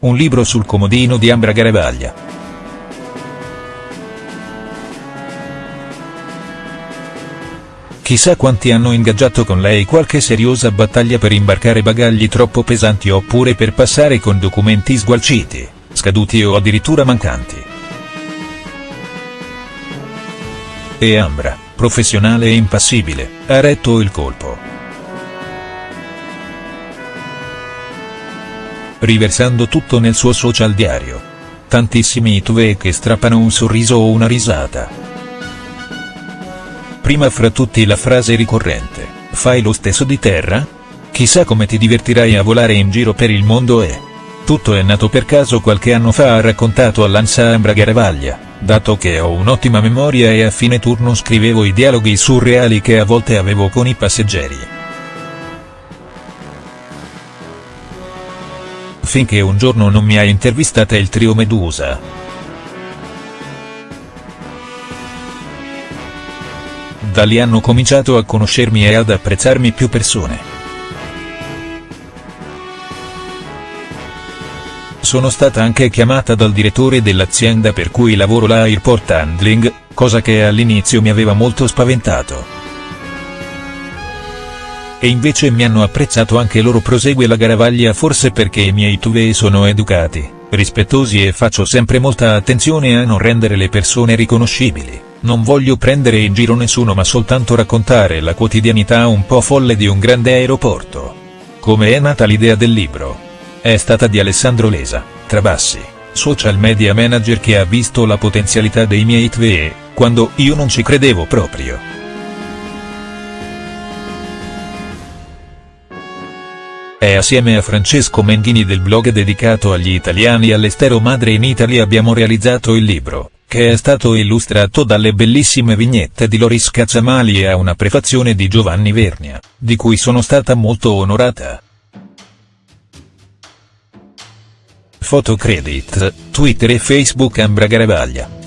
un libro sul comodino di Ambra Garavaglia. Chissà quanti hanno ingaggiato con lei qualche seriosa battaglia per imbarcare bagagli troppo pesanti oppure per passare con documenti sgualciti, scaduti o addirittura mancanti. E Ambra, professionale e impassibile, ha retto il colpo. Riversando tutto nel suo social diario. Tantissimi itve che strappano un sorriso o una risata. Prima fra tutti la frase ricorrente, fai lo stesso di terra? Chissà come ti divertirai a volare in giro per il mondo e... Tutto è nato per caso qualche anno fa ha raccontato all'Ansa Ambra Garavaglia, dato che ho un'ottima memoria e a fine turno scrivevo i dialoghi surreali che a volte avevo con i passeggeri. Finché un giorno non mi ha intervistata il trio Medusa. Da lì hanno cominciato a conoscermi e ad apprezzarmi più persone. Sono stata anche chiamata dal direttore dell'azienda per cui lavoro là Airport Handling, cosa che all'inizio mi aveva molto spaventato. E invece mi hanno apprezzato anche loro prosegue la Garavaglia forse perché i miei tuve sono educati, rispettosi e faccio sempre molta attenzione a non rendere le persone riconoscibili, non voglio prendere in giro nessuno ma soltanto raccontare la quotidianità un po' folle di un grande aeroporto. Come è nata l'idea del libro? È stata di Alessandro Lesa, Trabassi, social media manager che ha visto la potenzialità dei miei tve, quando io non ci credevo proprio. E assieme a Francesco Menghini del blog dedicato agli italiani all'estero Madre in Italy abbiamo realizzato il libro, che è stato illustrato dalle bellissime vignette di Loris Cacciamali e ha una prefazione di Giovanni Vernia, di cui sono stata molto onorata. Fotocredit, Twitter e Facebook Ambra Garavaglia.